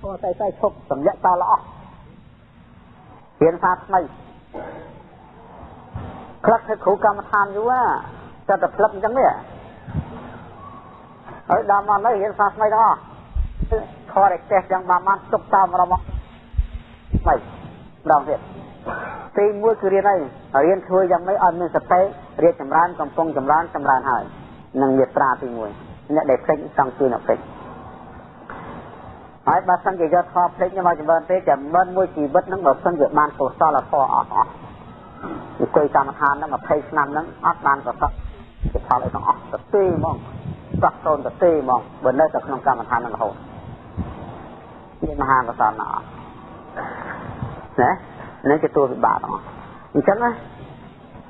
ធម៌តែតែឈប់សម្លាក់តល្អរៀនសាថ្មីខ្លះធ្វើគ្រូកម្មដ្ឋានយូរតែតែផ្លឹកអញ្ចឹងនេះហើយដល់មកនៅរៀនសាថ្មីទាំងអស់ខរឯចេះយ៉ាងបានបានទុកតាមរមថ្មីម្ដងទៀតទីមួយគឺរៀនហើយរៀនធ្វើយ៉ាងម៉េចឲ្យមានសតិរៀបចម្រើនកំពុងចម្រើនចម្រើនហើយនឹងមេត្រាទី1អ្នកដែលភ្លេចចង់ជួយអ្នកភ្លេច ហើយបើសិនជាយកធម៌ភ្លេចមកចម្រើនពេកចាំមិនមួយជីវិតហ្នឹងបើសិនជាបានកុសលធម៌អស់អស់អង្គុយកម្មដ្ឋានហ្នឹង20ឆ្នាំហ្នឹងអត់បានប្រកបជាផលអីទាំងអស់ទៅទេហ្មងសោះតូនទៅទេហ្មងបើនៅតែក្នុងកម្មដ្ឋានហ្នឹងរហូតនេះមហាកុសលណាណានេះជាតួវិបាកទាំងអស់អញ្ចឹងណា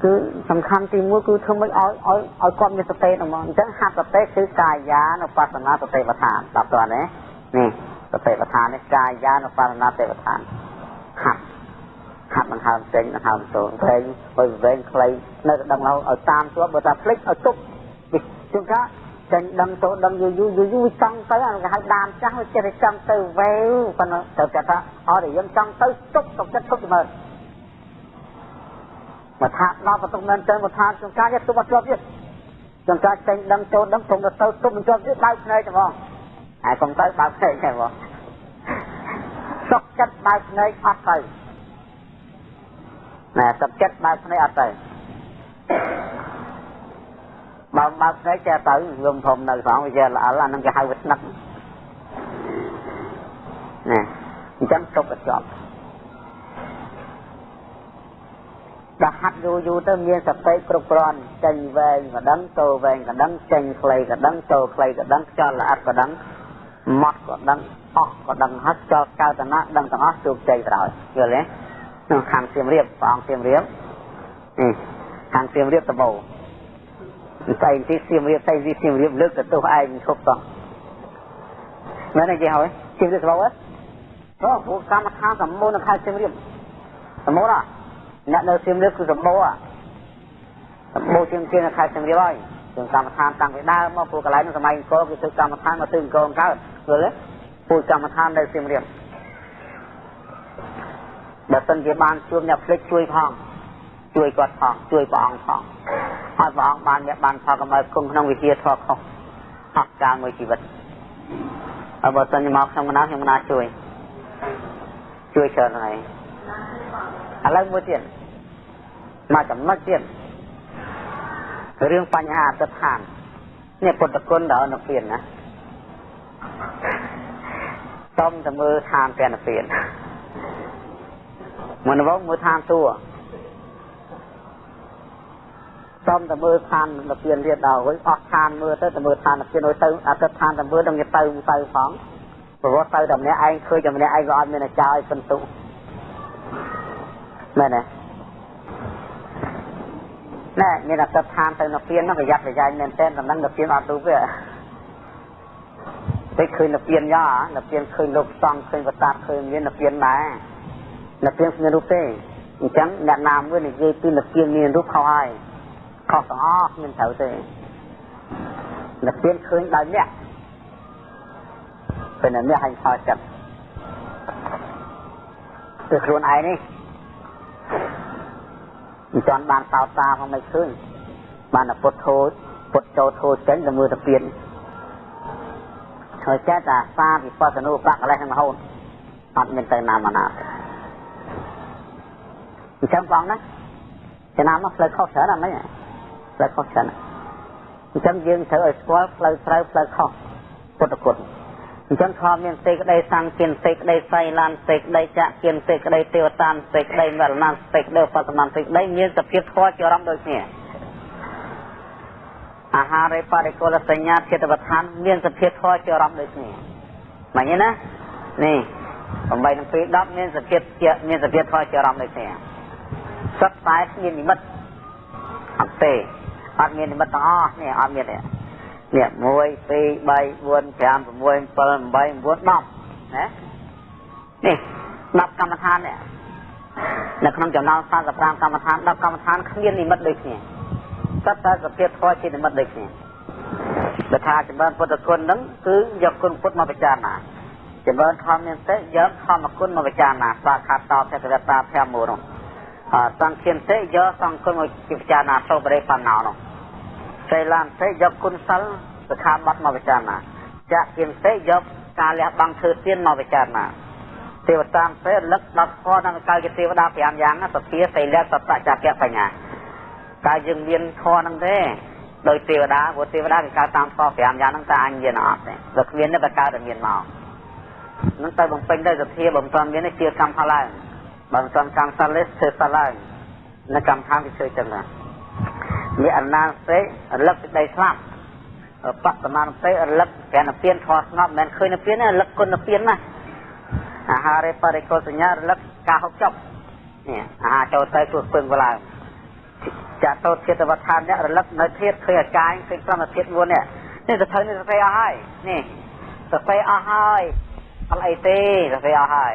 គឺសំខាន់ទី1គឺធ្វើមិនឲ្យឲ្យឲ្យគាត់មានសតិហ្មងអញ្ចឹងហាត់សតិគឺកាយានុបស្សនាសតិប្បដ្ឋានដល់តើណានេះ សតិប្បដ្ឋាននេះកាយានុបស្សនាសតិប្បដ្ឋានហាត់ហាត់មិនហើមចេញមិនហើមចូលព្រេងបើវែងខ្លីនៅតែដឹងឲ្យតាមជាប់បើថាភ្លេចឲ្យទុកជួនកាលចេញដឹងទៅដឹងយូរយូរយូរយូរចង់ទៅអាគេហៅដានចាស់វាចេះតែចង់ទៅវែវប៉ុន្តែត្រូវគេថាអត់យើងចង់ទៅទុកទុកចិត្តទុកមើលមកថាដល់បន្ទុកមែនទៅមកថាចង្ការយកទុកមកជាប់ទៀតចង្ការចេញដឹងចូលដឹងព្រមទៅទៅទុកមិនជាប់ទៀតបើកភ្នែកទៅហ្មង ហើយកុំទៅបើកភ្នែកទេហ្មងសុកចិត្តបើកភ្នែកអត់ទៅណែសុកចិត្តបើកភ្នែកអត់ទៅបើបើកភ្នែកចេះទៅលំធំនៅផងវាចេះល្អអានឹងគេហៅវាស្នឹកណែអញ្ចឹងទុកទៅជាប់ដល់ហាត់យូរយូរទៅមានសតិគ្រប់គ្រាន់ចេញវែងក៏ដឹងចូលវែងក៏ដឹងចេញខ្លីក៏ដឹងចូលខ្លីក៏ដឹងខ្យល់ល្អិតក៏ដឹង ម៉ត់ក៏ដឹងអស់ក៏ដឹងហើយចោលកៅតណៈដឹងទាំងអស់ជោគជ័យក្រោយយល់ទេក្នុងខាងសៀមរាបព្រះអង្គសៀមរាបនេះខាងសៀមរាបតបោតែទីសៀមរាបតែទីសៀមរាបលើកទៅទោសឯងឈប់តោះមែនទេគេហើយសៀមរាបតបោហ៎ព្រោះពួកកម្មដ្ឋានសម្បូរនៅខេត្តសៀមរាបសម្បូរណាអ្នកនៅសៀមរាបគឺសម្បូរសម្បូរជាងជាងខេត្តសៀមរាបហើយជាងកម្មដ្ឋានតាំងពីដើមមកពួកកន្លែងសម័យអង្គរគឺធ្វើកម្មដ្ឋានមកធ្វើអង្គរកើត យល់ទេពួកកម្មដ្ឋាននៅសៀមរាបបើសិនជាបានជួបអ្នកភ្លេចជួយផងជួយគាត់ផងជួយព្រះអង្គផងហើយព្រះអង្គបានអ្នកបានផលកម្រិតគង់ក្នុងវិជាធម៌ខុសអស់កាលមួយជីវិតហើយបើសិនជាមកខ្ញុំកណាខ្ញុំកណាជួយជួយច្រើនហើយឥឡូវមួយទៀតមកចំណុចទៀតរឿងបញ្ហាអត្តដ្ឋាននេះពុទ្ធគុណដល់នៅពៀនណា តំតែមើលឋានព្រះនិព្វានមុនមកមើលឋានទួតំតែមើលឋាននិព្វានទៀតដល់វិញអស់ឋានមើលទៅតែមើលឋាននិព្វានទៅអត្តដ្ឋានតែមើលដល់ទៅទៅផងព្រោះទៅតែម្នាក់ឯងឃើញតែម្នាក់ឯងក៏អត់មានអាចារ្យឲ្យពិន្ទុមែនទេណែមានអត្តដ្ឋានទៅនៅពៀនហ្នឹងប្រយ័ត្នប្រយែងមែនទែនតំណឹងនៅពៀនអត់ទូវា ពេលឃើញនៅពៀនយ៉ានៅពៀនឃើញលោកសង្ឃឃើញវតាឃើញមាននៅពៀនដែរនៅពៀនគ្មានរូបទេអញ្ចឹងអ្នកណាមួយនិយាយពីនៅពៀនមានរូបខុសហើយខុសទាំងអស់គ្មានត្រូវទេនៅពៀនឃើញដោយអ្នកពេលអ្នកឲ្យខោចិត្តគឺខ្លួនឯងនេះមិនទាន់បានសោតតាផងមិនឃើញបានពុទ្ធធូចពុទ្ធចូលធូចចេញទៅមើលទៅពៀន ហើយចេះតែសាវិបស្សនុបកលេសនឹងរហូតអត់មានទៅណាមកណាអញ្ចឹងបងណាចំណាំមកផ្លូវខុសច្រើនអត់មិនផ្លូវខុសច្រើនអញ្ចឹងយើងត្រូវឲ្យស្គាល់ផ្លូវត្រូវផ្លូវខុសពុទ្ធគុណអញ្ចឹងខំមានសេចក្តីសង្ឃគៀនសេចក្តីសៃឡានសេចក្តីចាក់គៀនសេចក្តីទេវតានសេចក្តីមរណាសេចក្តីបសមសេចក្តីមានសភាពធម៌ជាអារម្មណ៍ដូចគ្នា អាហារបរិកុលសញ្ញាចិត្តវដ្ឋានមានសភាពធម៌ជាអារម្មណ៍ដូចគ្នាមិនទេណានេះ8នឹង2 10មានសភាពជាមានសភាពធម៌ជាអារម្មណ៍ដូចគ្នាសិតតែមាននិមិត្តអត់ទេអត់មាននិមិត្តទាំងអស់នេះអត់មានទេនេះ1 2 3 4 5 6 7 8 9 10ណានេះ10កម្មដ្ឋាននេះនៅក្នុងចំណោម45កម្មដ្ឋាន10កម្មដ្ឋានគ្មាននិមិត្តដូចគ្នា សិតតែសភាពធម៌ជានិមិត្តដូចគ្នាបើថាចម្រើនពុទ្ធគុណហ្នឹងគឺយកគុណពុទ្ធមកពិចារណាចចម្រើនធម្មមានទេយកធម្មគុណមកពិចារណាសាខាតតភគវតាភមូនោះអសង្ឃានទេយកសង្ឃគុណមកពិចារណាសូបរិបណ្ណោនោះសេឡានទេយកគុណសិលសខាបត់មកពិចារណាចាក់គៀនទេយកការលះបង់ធ្វើទានមកពិចារណាទេវតាទេរលឹកដល់ធម៌នឹងកាយជាទេវតា5យ៉ាងសភាសីលៈសតចក្យបញ្ញា កាយយើងមានធម៌នឹងទេដោយទេវតាព្រោះទេវតាគេកើតតាមធម៌5យ៉ាងហ្នឹងតើអញមានអត់ទេបើគ្មានទេបើកើតតែមានមកនឹងទៅបំពេញទៅសភាបំតាន់មានជាកម្មផលឡើងបើមិនតាន់កម្មសិលទេធ្វើសិលឡើងនៅកម្មដ្ឋានគេជួយចឹងណាមានអនាសេរលឹកសេចក្តីស្លាប់បត្តមានទេរលឹកតែនពៀនធေါ်ស្ងប់មិនឃើញនពៀនទេរលឹកគុណពៀនណាអាហារបរិកុសញ្ញារលឹកការហូបចុកនេះអាហារចូលទៅជួយពឹងឡើង ចាតោចិត្តវដ្ឋាននេះរលឹកនៅធាតឃើញអាកាយឃើញប្រមធាតមុននេះនេះទៅធ្វើនេះទៅអស់ហើយនេះទៅអស់ហើយអត់អីទេសភ័យអស់ហើយ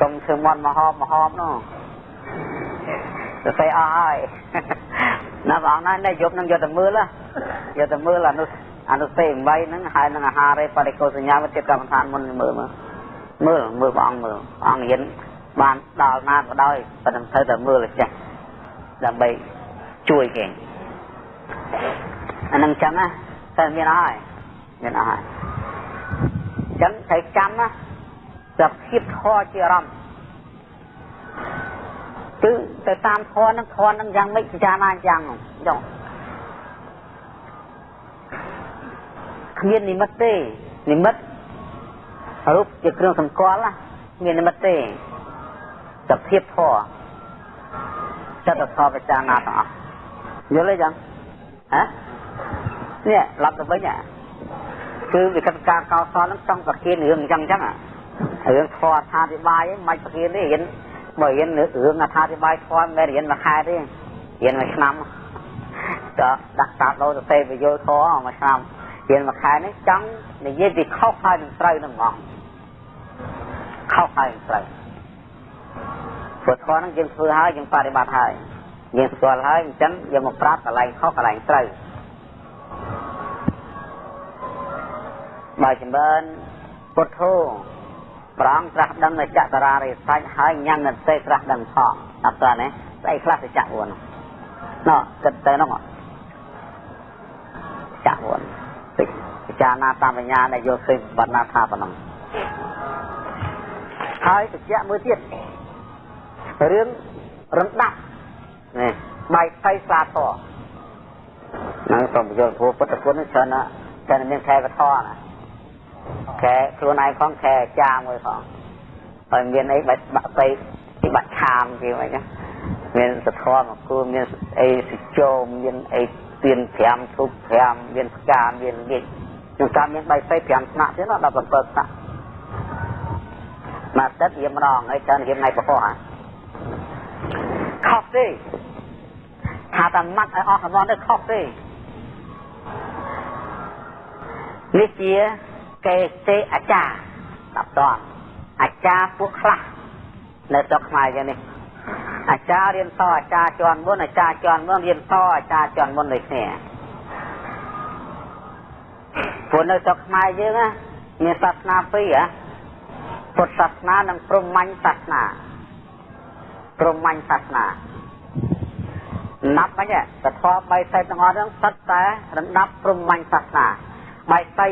កុំធ្វើមន់មហមមហមនោះសភ័យអស់ហើយណាបងណានេះយប់នឹងយកទៅមើលយកទៅមើលអនុអនុសេ8ហ្នឹងហើយនឹងអាហារបរិកោសញ្ញាវិទ្យាកម្មដ្ឋានមុនមើលមើលមើលមើលព្រះអង្គមើលព្រះអង្គរៀន បានដល់ណាក៏ដោយប៉ុន្តែត្រូវតែមើលចេះដើម្បីជួយគេអានឹងចឹងណាតែមានអស់ហើយមានអស់ហើយចឹងត្រូវចាំណាសភាពធម៌ជាអារម្មណ៍គឺទៅតាមធម៌ហ្នឹងធម៌ហ្នឹងយ៉ាងម៉េចពិចារណាយ៉ាងហ្នឹងចុះគ្មាននិមិត្តទេនិមិត្តរូបជាគ្រឿងសម្គាល់ណាមាននិមិត្តទេ សភាពធម៌ចិត្តធម៌ពិចារណាទាំងអស់យល់ទេចឹងហ៎នេះឡប់ទៅវិញហ៎គឺវិកតការកោសលហ្នឹងចង់ប្រគិនរឿងអញ្ចឹងអញ្ចឹងរឿងធម៌អត្ថាធិប្បាយមិនប្រគិនទេរៀនបើរៀនរឿងអត្ថាធិប្បាយធម៌មិនរៀនមួយខែទេរៀនមួយឆ្នាំក៏ដាក់តាដោទៅទេពយល់ធម៌មួយឆ្នាំរៀនមួយខែនេះចង់និយាយពីខុសហើយនឹងត្រូវនឹងហ្មងខុសហើយនឹងត្រូវ ព្រោះធម៌ហ្នឹងយើងធ្វើហើយយើងបប្រតិបត្តិហើយយើងស្គាល់ហើយអញ្ចឹងយើងមកប្រាប់កន្លែងខុសកន្លែងត្រូវបើចម្រើនពុទ្ធោប្រងត្រាស់ដឹងនៅចតរារិសាច់ហើយញ៉ាំងទេត្រាស់ដឹងផងអត់តើណាស្អីខ្លះទៅចាក់វនណោះគិតទៅនោះចាក់វនពិចារណាតាមបញ្ញាដែលយកឃើញបណ្ណាថាប៉ុណ្ណឹងហើយតិចមួយទៀត រឿងរំដាប់នេះបាយផ្ទៃស្លាធរនឹងសូមយល់ព្រោះពុទ្ធគុណច្រើនណាស់តែមានខែវធរណាខែខ្លួនឯងផងខែអាចារ្យមួយផងហើយមានអីបាច់បាក់ពេកពីបាច់ឆាមគេមកចឹងមានសធមមកគួរមានអីសិជោមានអីទៀន5ធុក5មានផ្កាមានលៀកខ្ញុំតាមមានបាយពេក5ថ្នាក់ទៀតដល់7ថ្នាក់មកទឹកយាមម្ដងហើយច្រើនយាមថ្ងៃប្រហោះ ខុសទេថាតែម៉ាត់ឲ្យអស់កំណត់ទៅខុសទេនេះជាកេសេអាចារ្យដល់តន់អាចារ្យពួកខ្លះនៅស្រុកខ្មែរយ៉ាងនេះអាចារ្យរៀនតអាចារ្យជាន់មុនអាចារ្យជាន់មុនរៀនតអាចារ្យជាន់មុនដូចគ្នាព្រោះនៅស្រុកខ្មែរយើងណាមានសាសនាពីរហ៎ពុទ្ធសាសនានិងព្រហ្មញ្ញសាសនា ព្រហ្មញ្ញសាសនាណាប់វិញតធម៌បីសៃទាំងអស់ហ្នឹងសិតតែរំដាប់ព្រហ្មញ្ញសាសនាបីសៃ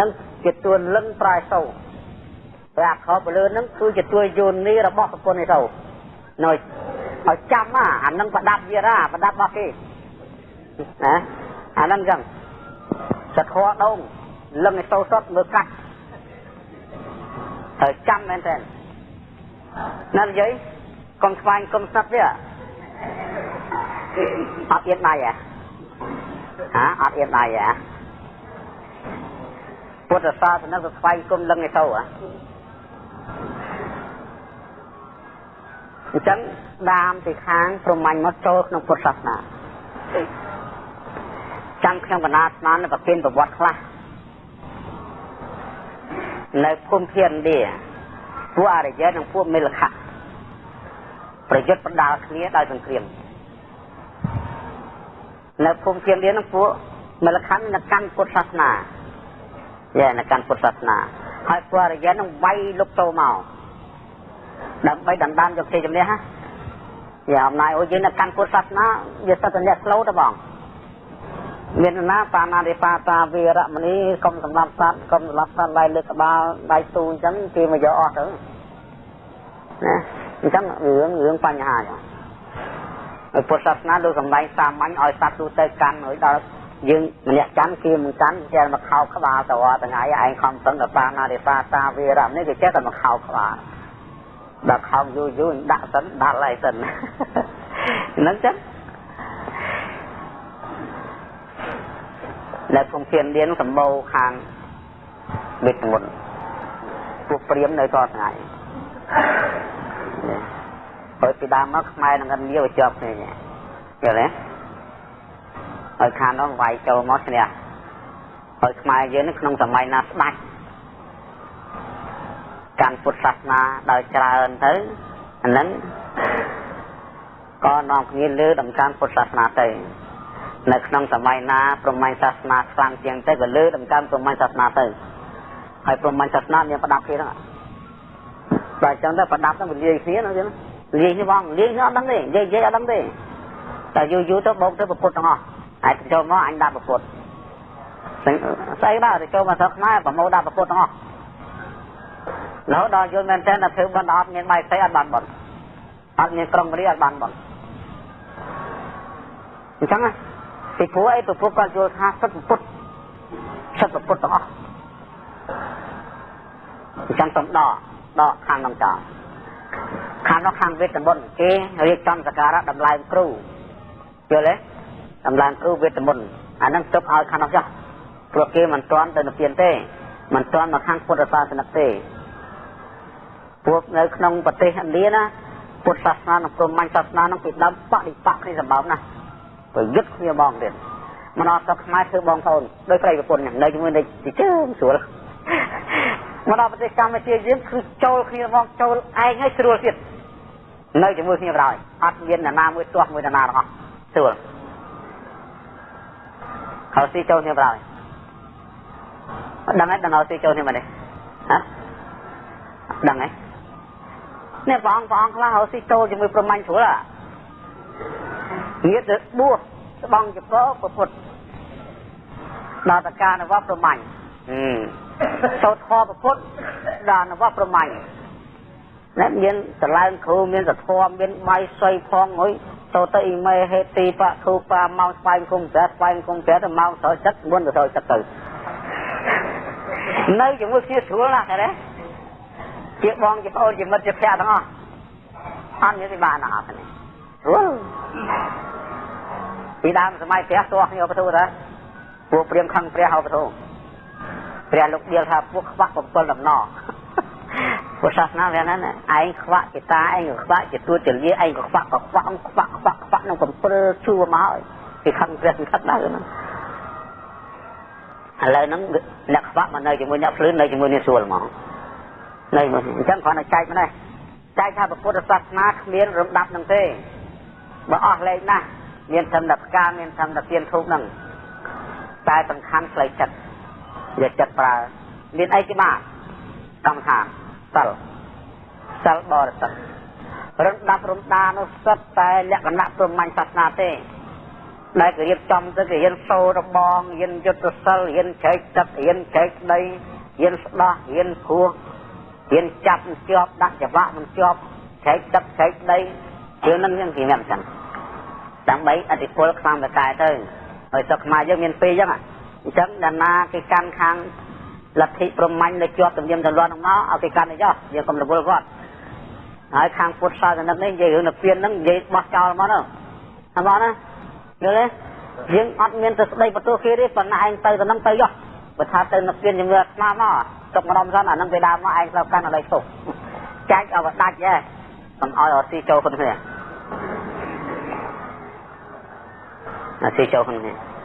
នឹងជាទួនលឹងប្រែសូតែអាខោពលឿននឹងគឺជាទួយយោនីរបស់ប្រពន្ធឯទៅនៅឲ្យចាំអានឹងប្រដាប់វារាប្រដាប់របស់គេណាអានឹងចឹងសធរដងលឹងឯទៅសុតមើលកាច់ត្រូវចាំមែនទេណានិយាយ កុំស្វែងកុំស្និតវាអត់អៀនដៃហ៎ហាអត់អៀនដៃហ៎ពុទ្ធសាសនាទៅស្វែងគុំលឹងឯទៅអញ្ចឹងដាមពីខាងប្រមាញ់មកចូលក្នុងពុទ្ធសាសនាចាំខ្ញុំកណាស្មាននៅប្រគិនប្រវត្តិខ្លះនៅភូមិភានឥណ្ឌាពួកអរិយនិងពួកមិលខៈ ប្រយុទ្ធបដាល់គ្នាដោយសង្គ្រាមនៅភូមិភានឥណ្ឌានឹងពួកមិលខៈនៅកាន់ពុទ្ធសាសនាយ៉ានៅកាន់ពុទ្ធសាសនាហើយពរិយានឹងវាយលុកចូលមកដើម្បីដណ្ដើមយកជ័យជំនះណាយ៉ាអំណាចអូយើងនៅកាន់ពុទ្ធសាសនាវាសិតតែអ្នកស្លូតបងមានណាបាណារិបាតាវីរមនីកុំសម្រាប់សត្វកុំសម្រាប់សត្វដៃលើកក្បាលដៃទូអញ្ចឹងគេមកយកអស់ទៅណា អញ្ចឹងរឿងរឿងបញ្ហាចឹងហើយពុទ្ធសាសនាលោកសំដែងសាមញ្ញឲ្យសត្វទូទៅកាន់ហើយដល់យើងម្នាក់កាន់គេមិនកាន់ចេះមកខោក្បាលតរថ្ងៃឯងខំសឹងកបាណារិបាតាវីរមនីគេចេះតែមកខោក្បាលដល់ខំយូរយូរដាក់សិនដាក់ឡៃសិនហ្នឹងចឹងនៅក្នុងធានលៀនសម្បូរខាងវិទ្យមុនពួកព្រាមនៅតថ្ងៃ ហើយពីដើមមកខ្មែរនឹងឥណ្ឌាវាជាប់គ្នាយល់ទេហើយខាងនោះវាយចូលមកឈ្នះហើយខ្មែរយើងនឹងក្នុងសម័យណាស្ដាច់កាន់ពុទ្ធសាសនាដោយច្រើនទៅអាហ្នឹងក៏នាំគ្នាលើដំកើងពុទ្ធសាសនាទៅនៅក្នុងសម័យណាប្រមាញ់សាសនាខ្លាំងជាងទៅក៏លើដំកើងប្រមាញ់សាសនាទៅហើយប្រមាញ់សាសនាមានប្រដាប់គ្នាហ្នឹងតែអញ្ចឹងទៅប្រដាប់ហ្នឹងវាលាយគ្នាណាចឹង លាយនេះបងលាយនេះអត់ដឹងទេនិយាយនិយាយអត់ដឹងទេតែយូរយូរទៅបោកទៅប្រពុតទាំងអស់ហើយចូលមកអញដាក់ប្រពុតស្អីដែរទៅចូលមកស្រុកខ្មែរប្រមូលដាក់ប្រពុតទាំងអស់រហូតដល់យល់មែនតើធ្វើបន់អត់មានបាយស្អីអត់បានបន់អត់មានក្រុងរាអត់បានបន់អញ្ចឹងណាពីព្រោះអីប្រពុតគាត់យល់ថាសិទ្ធពុទ្ធសិទ្ធពុទ្ធទាំងអស់អញ្ចឹងសំដកដកខាងក្នុងចោល ខាងនោះខាងវេទមន្តគេរៀបចំសក្ការៈតម្លើងគ្រូយល់ទេតម្លើងគ្រូវេទមន្តអានឹងទុកឲ្យខាងនោះចោះព្រោះគេមិនទាន់ទៅនិព្វានទេមិនទាន់មកខាងពុទ្ធសាសនាទេពួកនៅក្នុងប្រទេសឥណ្ឌាណាពុទ្ធសាសនានិងព្រហ្មញ្ញសាសនានឹងពីដើមបដិបកគ្នាសម្បើមណាប្រយុទ្ធគ្នាបងទៀតមិនអត់ស្រុកខ្មែរធ្វើបងប្អូនដោយប្រិយប្រពន្ធនៅជាមួយនឹងជើងស្រួល មកដល់ប្រទេសកម្ពុជាយើងគឺចូលគ្នាមកចូលឯងឲ្យស្រួលទៀតនៅជាមួយគ្នាបណ្ដោយអត់មាននរណាមួយទាស់មួយនរណាទាំងអស់ស្រួលហើយស៊ីចូលគ្នាបណ្ដោយដឹងហើយដឹងហើយស៊ីចូលគ្នាមកនេះហ៎ដឹងហើយនេះព្រះអង្គព្រះអង្គខ្លះហើយស៊ីចូលជាមួយព្រមាញ់ស្រួលអាងារទៅបួសស្បង់ចកពុទ្ធដល់តការនវប្រមាញ់ សូត្រខពុទ្ធដល់នវប្រមាញ់ណាមានតឡើងគ្រូមានសធមមានបាយស័យផងអុយទៅទៅអ៊ីមេហេទីបធូបាម៉ោងស្វែងគុំប្រែស្វែងគុំប្រែទៅម៉ោងស្រោចចិត្តមុនទៅស្រោចចិត្តទៅនៅជាមួយគ្នាស្រួលណាស់ទេជាបងជាប្អូនជាមិត្តជាភក្តិទាំងអស់អត់មានពិបាកណាស់អត់ទេស្រួលពីដើមសម័យព្រះទាស់គ្នាបទូតាពួកព្រាមខឹងព្រះហៅបទូ ព្រះលោកដៀលថាពួកខ្វាក់7ដំណពុទ្ធសាសនាវាហ្នឹងឯងខ្វាក់ជាតាឯងក៏ខ្វាក់ជាទួតជាលាឯងក៏ខ្វាក់ក៏ខ្វាក់ខ្វាក់ខ្វាក់ខ្វាក់នឹងកំព្រើជួមកហើយគេខឹងព្រះខឹងដែរហ្នឹងឥឡូវហ្នឹងអ្នកខ្វាក់មកនៅជាមួយអ្នកភ្លឺនៅជាមួយនេះស្រួលហ្មងនៅមកអញ្ចឹងគ្រាន់តែចែកម្នេះចែកថាពុទ្ធសាសនាគ្មានរំដាប់នឹងទេបើអស់លេខណាស់មានធម្មតផ្កាមានធម្មតទៀនធូបហ្នឹងតែសំខាន់ផ្លូវចិត្ត យកចិត្តប្រើមានអីគេបាទកម្មដ្ឋានសិលសិលបរិសុទ្ធរំដាប់រំដានោះសិតតែលក្ខណៈព្រមញ្ញសាសនាទេដែលគេរៀបចំទៅគេរៀនសូររបងរៀនយុទ្ធសិលរៀនចែកទឹករៀនចែកដីរៀនស្ដោះរៀនគោះរៀនចាប់ជាប់ដាក់ច្បាក់មិនជាប់ចែកទឹកចែកដីរឿងហ្នឹងយើងគេមានអញ្ចឹងដើម្បីអតិពលខ្លាំងតកែទៅហើយស្រុកខ្មែរយើងមានពីរអញ្ចឹង អញ្ចឹងដាណាគេកាន់ខាងលទ្ធិព្រហ្មញ្ញនៅជាប់ទំនៀមទម្លាប់ហ្នឹងមកឲ្យគេកាន់ទៅចុះយើងកុំរវល់គាត់ហើយខាងពុទ្ធសាសនានេះនិយាយរឿងនិព្វានហ្នឹងនិយាយបោះចោលមកទៅអត់ណាយល់ទេយើងអត់មានទៅស្ដីបន្ទោសគេទេប៉ុន្តែឯងទៅទៅហ្នឹងទៅចុះបើថាទៅនិព្វានជាមួយអាត្មាមកទុកម្ដុំសិនអាហ្នឹងពេលដើមមកឯងស្លាប់កាន់អត់ឲ្យទុកចែកឲ្យដាច់ទេកុំឲ្យអត់ស៊ីចូលគ្នាអាស៊ីចូលគ្នា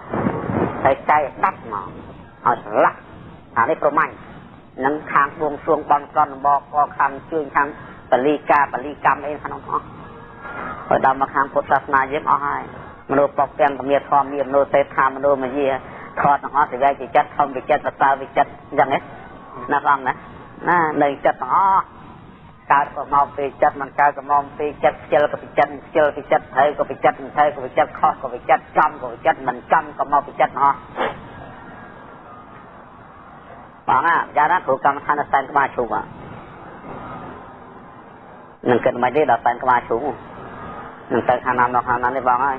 ហើយចែកដាច់មកឲ្យស្លាប់អានេះប្រមាញ់នឹងខាងបួងសួងបន់កន់បកកខាងជើងខាងបលីកាបលីកម្មអីក្នុងអស់ហើយដល់មកខាងពុទ្ធសាសនាយើងអស់ហើយមនុស្សបកទាំងពមៀធម៌មានមនុស្សសេដ្ឋាមនុស្សមយាខតទាំងអស់ទៅវាជាចិត្តធំវិចិត្តបតើវិចិត្តអញ្ចឹងណាបងណាណានៅចិត្តទាំងអស់ កើតក៏មកពីចិត្តមិនកើតក៏មកពីចិត្តខ្ជិលក៏ពីចិត្តខ្ជិលពីចិត្តហើយក៏ពីចិត្តហើយក៏ពីចិត្តខុសក៏ពីចិត្តចំក៏ពីចិត្តមិនចំក៏មកពីចិត្តអស់បងអាយ៉ាណាគ្រូកម្មដ្ឋានសែនក្បាលជុំហ្នឹងនឹងគិតមិនទេដល់សែនក្បាលជុំនឹងទៅខាងណាមកខាងណានេះបងហើយ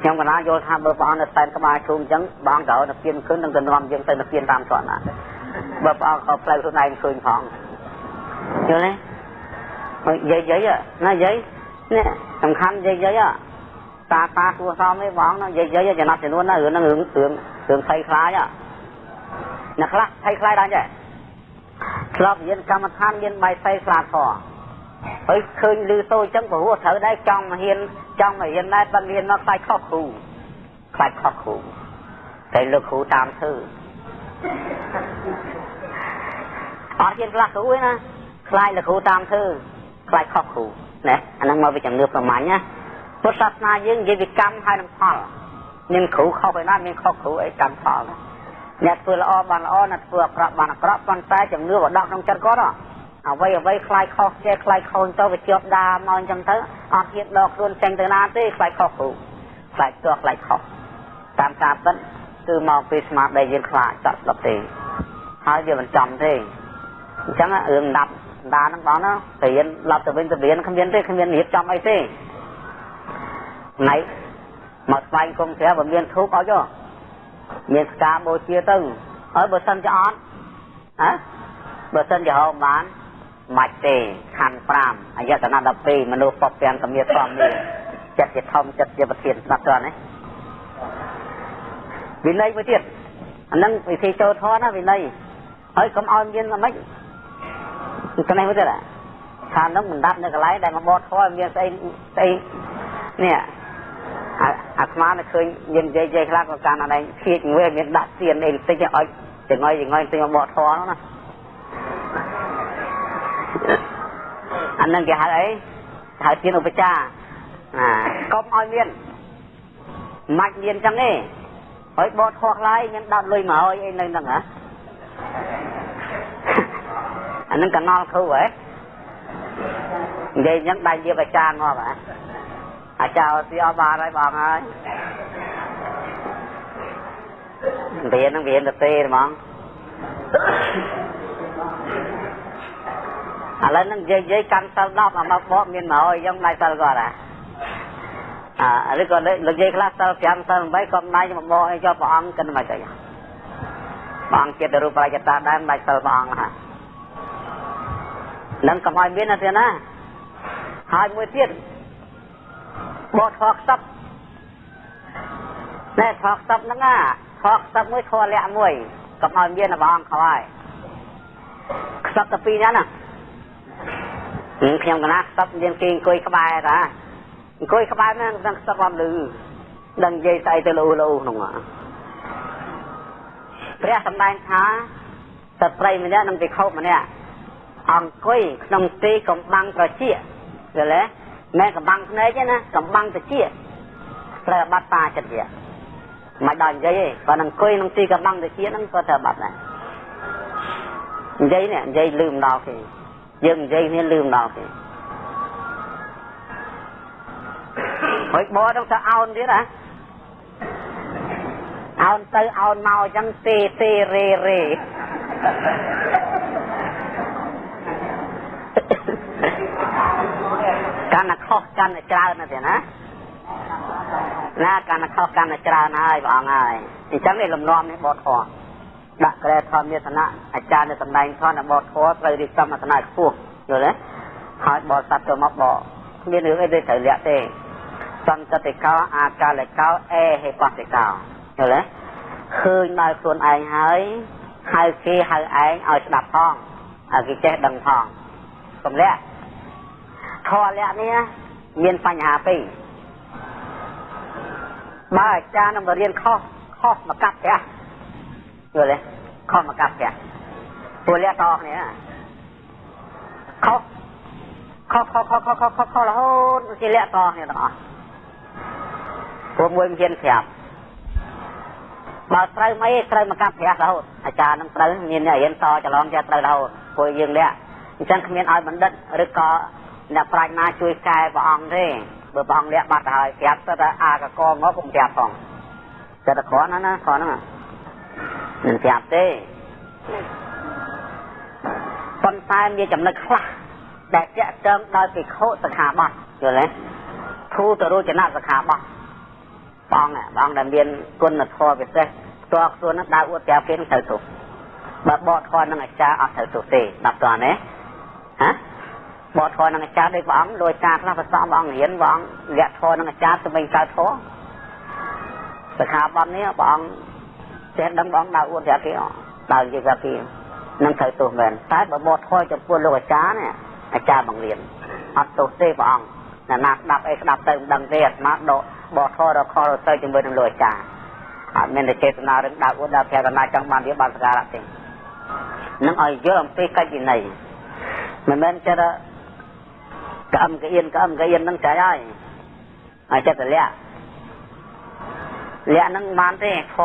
ខ្ញុំកណាយល់ថាបើព្រះអង្គនៅសែនក្បាលជុំអញ្ចឹងបងត្រូវទៅពៀនขึ้นនឹងទៅនាំយើងទៅទៅពៀនតាមស្វណាបើព្រះអង្គក៏ផ្លូវខ្លួនឯងឃើញផងយល់ទេ យាយយាយណាយាយនេះសំខាន់យាយយាយតាតាគួសមឯបងណាយាយយាយចំណាប់ចំនួនណារឿងហ្នឹងរឿងរឿងរឿងភ័យខ្លាចអ្នកខ្លះភ័យខ្លាចដែរចេះឆ្លប់រៀនកម្មដ្ឋានមានបាយផ្សេងខ្លាធေါ်ហើយឃើញលឺសូរអញ្ចឹងព្រោះត្រូវដែរចង់មកហ៊ានចង់មករៀនដែរប៉ុន្តែរៀនមកខ្លាចខុសគ្រូខ្លាចខុសគ្រូតែលោកគ្រូតាមធ្វើអត់ហ៊ានខ្លាចគ្រូទេណាខ្លាចលោកគ្រូតាមធ្វើ ខ្លាចខុសគ្រូណាអាហ្នឹងមកពីជំនឿប្រមាញ់ណាពុទ្ធសាសនាយើងនិយាយពីកម្មហើយនឹងផលមានគ្រូខុសឯណាមានខុសគ្រូអីកម្មផលអ្នកធ្វើល្អបានល្អអ្នកធ្វើអាក្រក់បានអាក្រក់ប៉ុន្តែជំនឿបដកក្នុងចិត្តគាត់អ្វីអ្វីខ្លាចខុសចេះខ្លាចខូនទៅវាជាប់ដាមកអញ្ចឹងទៅអត់ហ៊ានដកខ្លួនចេញទៅណាទេខ្លាចខុសគ្រូខ្លាចទោះខ្លាចខុសតាមការពិតគឺមកពីស្មារតីយើងខ្លាចតស្ដាប់ទេហើយវាមិនចំទេអញ្ចឹងរឿងដាប់ ដាហ្នឹងបងណារៀនឡប់ទៅវិញទៅរៀនគ្មានទេគ្មានរៀបចំអីទេណៃមកស្វែងគុំព្រះបើមានធូបឲ្យចុះមានស្កាបូជាទៅហើយបើសិនជាអត់ហ៎បើសិនជាហៅបានមិនទេខណ្ឌ5អយតនៈ12មនុស្សពពទាំងកមៀធម្មនេះចិត្តជាធំចិត្តជាប្រធានស្ដាប់ត្រង់ណាវិន័យមួយទៀតអានឹងវិធីចូលធម៌ណាវិន័យហើយកុំឲ្យមានអ្មិច ស្នេះមួយទៀតថានឹងមិនដាប់នៅកន្លែងដែលមកបត់ធွာមានស្អីស្អីនេះអាស្មានៅឃើញមាននិយាយនិយាយខ្លះក៏កាន់អដែងភៀកវិញមានដាក់ទៀនអីបន្តិចឲ្យចងយចងយទិញមកបកធွာនោះណាអានឹងគេហៅអីហៅទៀនឧបចារណាកុំឲ្យមានមិនមានចឹងទេហើយបកធွာខ្លាយមានដាក់លុយមកឲ្យអីនៅហ្នឹងហ៎ អានឹងកណល់គ្រូហ៎និយាយអញ្ចឹងដៃជាអាចារ្យមកហ៎អាចារ្យស៊ីអស់បានហើយបងហើយរៀននឹងរៀនទៅទេហ្មងឥឡូវនឹងនិយាយនិយាយកាន់សិល10អាមកបកមានមកអីយ៉ាងដៃសិលគាត់ហ่ะអាឬក៏លោកនិយាយខ្លះសិល5សិល8ក៏ដៃមកបកអីចុះព្រះអង្គគិតមិនទៅព្រះអង្គចិត្តរូបរាជតាដែរមិនដាច់សិលព្រះអង្គហ่ะ នឹងកុំឲ្យមានណាទៀតណាហើយមួយទៀតបោះធေါ်ខ្សឹបណែធေါ်ខ្សឹបហ្នឹងណាធေါ်ខ្សឹបមួយធေါ်លាក់មួយកុំឲ្យមានបងអង្គខ្វាយខ្សឹបតែពីរហ្នឹងណាខ្ញុំកណាខ្សឹបមានគេអង្គុយក្បែរតាអង្គុយក្បែរហ្នឹងនឹងខ្សឹបអត់លឺដឹងនិយាយស្អីទៅលោលោក្នុងព្រះសម្ដែងថាស្ត្រីម្នាក់និងវិខោម្នាក់ អង្គុយក្នុងទីកំបាំងត្រជាយល់ទេមែនកំបាំងភ្នែកទេណាកំបាំងត្រជាត្រូវបាត់តាចិត្តវាមិនដល់និយាយទេបើនឹងអង្គុយក្នុងទីកំបាំងត្រជាហ្នឹងក៏ត្រូវបាត់ដែរនិយាយនេះនិយាយលឺម្ដងគេយើងនិយាយគ្នាលឺម្ដងគេហើយបោដល់ទៅអោនទៀតហ៎អោនទៅអោនមកអញ្ចឹងទេទេរេរេ កាន់តែខុសកាន់តែច្រើនណាស់ទេណាណាកាន់តែខុសកាន់តែច្រើនហើយព្រះអង្គហើយអញ្ចឹងនេះលំនាំនេះបទធម៌ដាក់ក្រែធម្មទេសនៈអាចារ្យនៅសម្ដែងធម៌នៅបទធម៌ត្រូវរៀបចំអត្ថន័យខ្ពស់យល់ទេហើយបរិស័ទទៅមកបកគ្មានរឿងអីទេត្រូវលាក់ទេសន្តតិកោអាកាលិកោអេហេបតិកោយល់ទេឃើញដល់ខ្លួនឯងហើយហៅគេហៅឯងឲ្យស្ដាប់ផងឲ្យគេចេះដឹងផងកំលាក់ ធរលក្ខនេះមានបញ្ហាពីរបើអាចារ្យនឹងរៀនខុសខុសមកកាប់ផ្ទះយល់ទេខុសមកកាប់ផ្ទះពួកលក្ខតគ្នាខុសខុសខុសខុសខុសខុសខុសខុសរហូតជាលក្ខតគ្នាទាំងអស់ពួកមួយមានប្រាប់បើត្រូវមិនត្រូវមកកាប់ប្រាស់រហូតអាចារ្យនឹងត្រូវមានអ្នករៀនតច្រឡំចេះត្រូវរហូតព្រោះយើងលាក់អញ្ចឹងគ្មានឲ្យបណ្ឌិតឬក៏ អ្នកប្រាជ្ញណាជួយកែព្រះអង្គទេបើព្រះអង្គលាក់បាត់ហើយប្រាប់ទៅថាអាកកមកកុំប្រាប់ផងតែតែគ្រាន់ណាណាគ្រាន់ហ្នឹងមិនប្រាប់ទេប៉ុន្តែមានចំណុចខ្លះដែលចាក់ចងដោយពិខុសខាបត់យល់ទេធូតរោចនៈសខាបត់បងបងដែលមានគុណធម៌ពិសេសផ្ទាល់ខ្លួននឹងដើរអួតប្រាប់គេនឹងត្រូវទោសបើបកធម៌នឹងអាចារ្យអត់ត្រូវទោសទេដល់តើណាហ៎ បកធម៌នឹងអាចារ្យដូចព្រះអង្គលួយការខ្លះប្រសំព្រះអង្គរៀនព្រះអង្គលាក់ធម៌នឹងអាចារ្យទៅវិញកើតធម៌សខាបត់នេះព្រះអង្គចេះដឹងព្រះអង្គដើរអួតប្រាប់គេដើរនិយាយប្រាប់គេនឹងត្រូវទោសមែនតែបើបកធម៌ចំពោះលោកអាចារ្យនេះអាចារ្យបង្រៀនអត់ទោសទេព្រះអង្គណាណាស្ដាប់អីស្ដាប់ទៅមិនដឹងទេអាត្មាដកបកធររខលទៅជាមួយនឹងលោកអាចារ្យអត់មានតែចេតនារឿងដើរអួតដើរប្រែកណាចង់បានវាបានសការៈទេនឹងឲ្យយល់អំពីកិច្ចវិន័យមិនមែនចិត្ត ក្អឹមកអៀនក្អឹមកអៀននឹងចៃហើយហើយចិត្តលក្ខលក្ខនឹងបានទេខ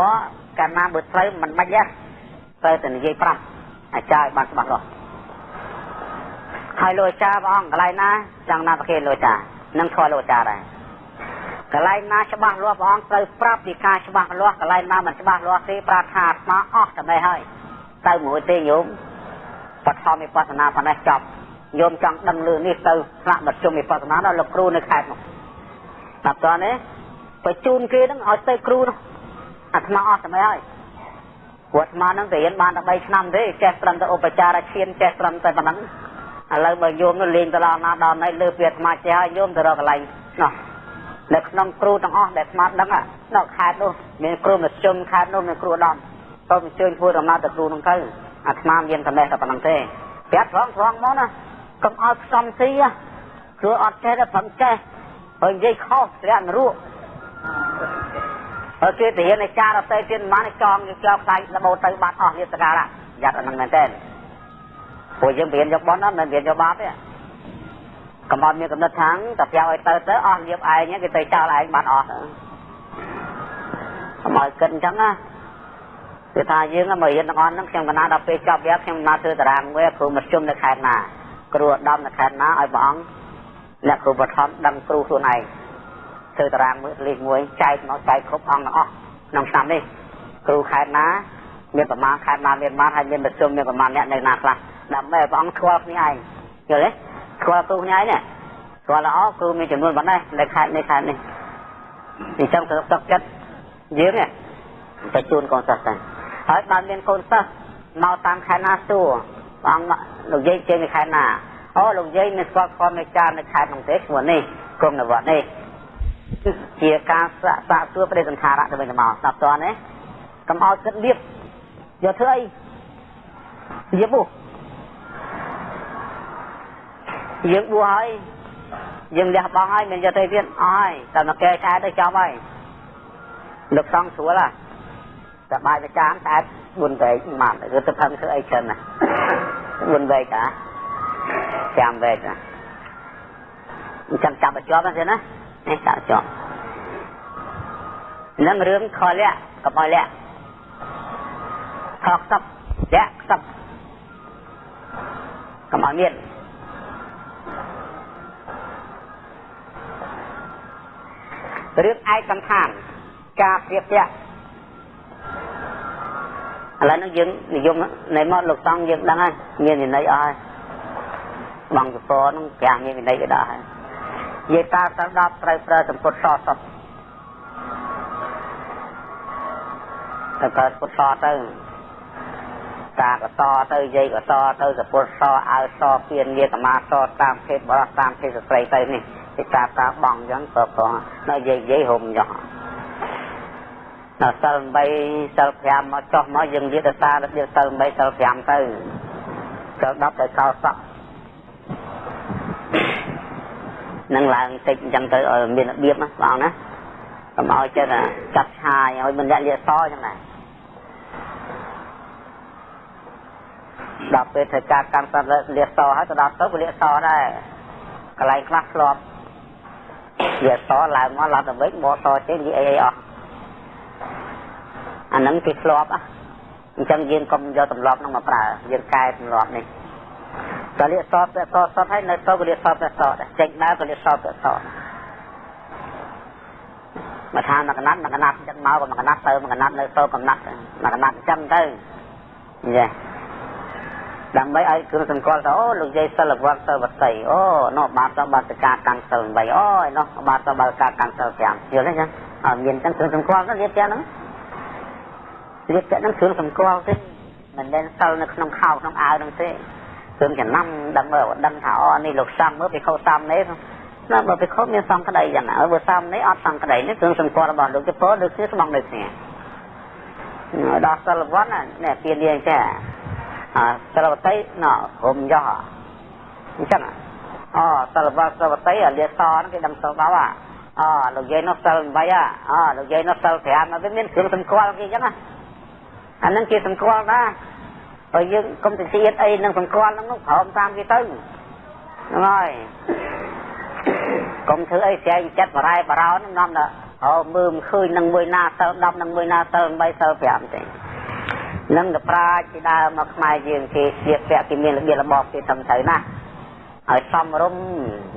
កាលណាបើត្រូវមិនបាច់ទេត្រូវតែនិយាយប្រាប់អាចារ្យបានច្បាស់លាស់ហើយលោកអាចារ្យព្រះអង្គកន្លែងណាចង់ណាប្រគេលោកអាចារ្យនឹងធម៌លោកអាចារ្យដែរកន្លែងណាច្បាស់លាស់ព្រះអង្គត្រូវប្រាប់ពីការច្បាស់លាស់កន្លែងណាមិនច្បាស់លាស់ទេប្រាថ្នាអាត្មាអស់តែមិនហើយទៅមួយទេញោមបឋមវិបស្សនាប៉ុណ្ណេះចប់ ញោមចង់ដឹងលឺនេះទៅស្នាក់មជ្ឈមវិបស្សនាដល់លោកគ្រូនៅខេត្តនោះដល់តើនេះបញ្ជូនគេនឹងឲ្យទៅគ្រូនោះអាត្មាអស់តែមិនហើយព្រោះអាត្មានឹងរៀនបានតែ3ឆ្នាំទេចេះត្រឹមតែឧបចារឈានចេះត្រឹមតែប៉ុណ្ណឹងឥឡូវបើញោមនោះលេងទៅដល់ណាដល់ណៃលើពីអាត្មាចេះហើយញោមទៅរកកន្លែងនោះនៅក្នុងគ្រូទាំងអស់ដែលស្មាតដឹងនៅខេត្តនោះមានគ្រូមជ្ឈមខេត្តនោះមានគ្រូដំទៅអញ្ជើញធ្វើដំណើរទៅគ្រូនោះទៅអាត្មាមានតែតែប៉ុណ្្នឹងទេប្រាប់ត្រង់ត្រង់មកណា កុំឲ្យផ្សំស៊ីគ្រូអត់ចេះតែប្រឹងចេះហើយនិយាយខុសធ្លាក់នរកហើយគេទៅរៀនឯចារទៅទៀតមិនបានចងយកចោលខ្លាញ់ដបោទៅបាត់អស់វាសការៈយ៉ាត់អានឹងមែនទេព្រោះយើងរៀនយកបនណាមិនរៀនយកបាបទេកំអត់មានកំណត់ថាងតែប្រាប់ឲ្យទៅទៅអស់លៀបឯងគេទៅចោលឯងបាត់អស់កុំឲ្យគិតអញ្ចឹងណាគឺថាយើងមករៀនទាំងអស់ហ្នឹងខ្ញុំកណាដល់ពេលចប់វាខ្ញុំមកធ្វើតារាងមួយគ្រូមធ្យមនៅខេត្តណា គ្រូឧត្តមនៅខេត្តណាឲ្យព្រះអង្គអ្នកគ្រូបឋមដឹងគ្រូខ្លួនឯងធ្វើតារាងមួយលេខមួយចែកមកចែកគ្រប់អង្គទាំងអស់ក្នុងឆ្នាំនេះគ្រូខេត្តណាមានប្រមាណខេត្តណាមានប្រមាណហើយមានមធ្យមមានប្រមាណអ្នកនៅណាខ្លះដើម្បីព្រះអង្គស្គាល់គ្នាឯងយល់ទេស្គាល់គ្រូញ៉ៃនេះស្គាល់ល្អគ្រូមានចំនួនប៉ុណ្ណេះនៅខេត្តនេះខេត្តនេះអញ្ចឹងទៅទឹកចិត្តយើងទៅជូនកូនសិស្សទៅហើយបានមានកូនសិស្សមកតាមខេត្តណាសួរ បងលោកយាយជើងនៅខេត្តណាអូលោកយាយមានស្គាល់ផងនៃចារនៅខេត្តនោះទេឈ្មោះនេះក្រុមនវត្តនេះជាការសាកសាកសួរប្រេសន្ធារៈទៅវិញទៅមកស្ដាប់តើណាកុំឲ្យគិតលៀបយកធ្វើអីលៀបបុះយើងបួសហើយយើងលះបង់ហើយមិនយកទៅទៀតអស់ហើយតែមកកែខែទៅចប់ហើយលោកសង្ឃស្រួលហ่ะតែបាយប្រចាំតែ4វែកមកគឺទៅផឹងធ្វើអីច្រើនណា 4វែកហ่ะចាំវែកណាអញ្ចឹងចាប់បញ្ចប់ហ្នឹងណានេះចាប់ជាប់នឹងរឿងខលៈកុំឲ្យលៈខកសັບលៈសັບកុំឲ្យមានរឿងឯកសន្តានការព្រៀបទាក់ ឥឡូវនេះយើងនិយមនៃមកលោកតង់យើងដឹងហើយមានវិន័យអស់ហើយបងសពនឹងប្រាំមានវិន័យក៏ដល់ហើយនិយាយតាទៅដល់ត្រូវប្រើសម្ពុតសសពទៅកើតពុតសទៅតាកតទៅយាយកតទៅសពុតសអើសពៀនងារកមាសតាមភេទបរោះតាមភេទស្ត្រីទៅនេះពីតាតាបងអញ្ចឹងក៏ក៏នៅយាយយាយហុំចោះ ដល់សិល8សិល5មកចុះមកយើងនិយាយទៅតារបៀបសិល8សិល5ទៅសិល10ទៅកោសក់នឹងឡើងតិចអញ្ចឹងទៅឲ្យមានរបៀបណាបងណាកុំឲ្យចិត្តចាត់ឆាយឲ្យមិនលាក់លាកសអញ្ចឹងណាដល់ពេលធ្វើការកម្មសត្វលាកសហើយទៅដល់ទៅវាលាកសដែរកន្លែងខ្លះធ្លាប់វាសឡើងមកឡើងទៅវិញបកសចេញនិយាយអីអស់ អាហ្នឹងគេធ្លាប់អញ្ចឹងយើងកុំយកទម្លាប់ហ្នឹងមកប្រើយើងកែទម្លាប់នេះតលិសតតសតហើយនៅទៅកលិសតតសតចេញដើរកលិសតតសតមកថាមកកណាត់មកកណាត់ចឹងមកក៏មកកណាត់ទៅមកកណាត់នៅទៅកំណាត់មកកណាត់ចឹងទៅយេដើម្បីឲ្យគ្រឿងសង្កល់ថាអូលោកយាយសិលវត្តសិលវតីអូនោះបាទសបាតកាកាន់សិល8អូនោះបាទសបាតកាកាន់សិល5យល់ទេចឹងអត់មានចឹងគ្រឿងសង្កល់ទៅរៀបទាំងហ្នឹង រៀបទាំងហ្នឹងគ្រឿងសង្កល់ទេមិនមែនសិលនៅក្នុងខោក្នុងអាវហ្នឹងទេគ្រឿងចំណាំដឹងមើលដឹងថាអូនេះលោកសំមើលពីខោសំនេះណាបើពីខោមានសំក្តីចឹងណាបើសំនេះអត់សំក្តីនេះគ្រឿងសង្កល់របស់លោកជប៉ុនដូចគ្នាស្មងដូចគ្នាដល់សិលវត្តណាពៀននាងចាសិលវតីណរុំយោអញ្ចឹងអូសិលវត្តសិលវតីអាលាសហ្នឹងគេដឹងសិលបោអូលោកយាយនោះសិល8អូលោកយាយនោះសិល5វាមានគ្រឿងសម្គាល់គេអញ្ចឹងណា អានឹងគេសម្គាល់ណាបើយើងកុំទៅទៀតអីនឹងសម្គាល់ហ្នឹងនោះព្រមតាមគេទៅហ្នឹងហើយកុំធ្វើអីស្រែងចិត្តបរ៉ែបរោហ្នឹងនាំដល់អូមើលមិនឃើញនឹងមួយណាសិល10នឹងមួយណាសិល8សិល5ទេនឹងទៅប្រាជ្ញពីដើមមកខ្មែរយើងគេស្លៀកពាក់គេមានរបៀបរបបគេត្រឹមត្រូវណាឲ្យសំរុំ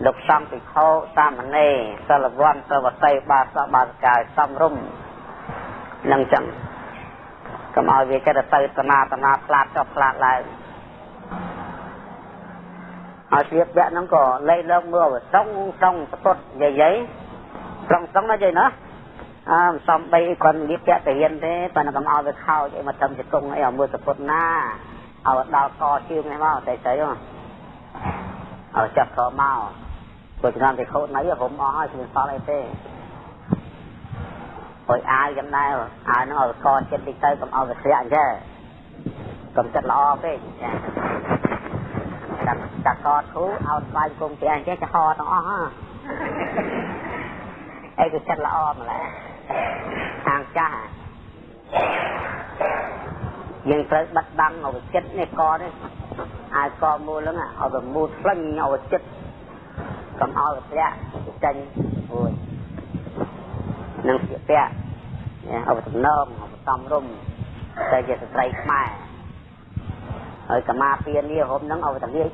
លោកសំពិខោសាមណេរសិលវ័នសិលវតីបាសបាសកាយសំរុំនឹងចឹង កុំឲ្យវាចិត្តទៅតនាតនាផ្លាតចុះផ្លាតឡើងឲ្យស្លៀកពាក់ហ្នឹងក៏លេខលើកមើលត្រង់ត្រង់ពុតយាយយាយត្រង់ត្រង់ណាយាយណាអើសំបីគាត់លៀបពាក់ទៅហ៊ានទេប៉ុន្តែកុំឲ្យវាខោចអីមកត្រឹមជង្គង់អីឲ្យមើលសពុតណាឲ្យដល់កជើងនេះមកតែស្អីហ៎ឲ្យចាប់កមកព្រោះឆ្នាំទៅខូចណៃរុំអស់ហើយគ្មានសល់អីទេ អុយអាវយ៉ាងដែរអាវហ្នឹងឲ្យកចិត្តតិចទៅកុំឲ្យវាធ្លាក់អញ្ចឹងកុំចិត្តល្អពេកចាចាក់ចាក់កធូឲ្យស្បាយគុំពីអញ្ចឹងចាហោទាំងអស់ហ៎អីគឺចិត្តល្អម្ល៉េះខាងចាស់យើងត្រូវបិទបាំងឲ្យចិត្តនេះកនេះអាយកមូលហ្នឹងឲ្យវាមូលផ្លេញឲ្យចិត្តកុំឲ្យវាធ្លាក់ចេញអូយ នឹងស្លៀកពាក់ឲ្យតំណងឲ្យសំរុំតែជាស្ត្រីខ្មែរហើយកម្មាពៀននេះហុំហ្នឹងឲ្យតែលា